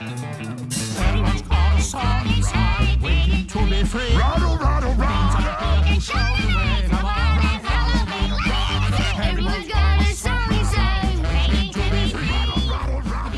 Mm-hmm.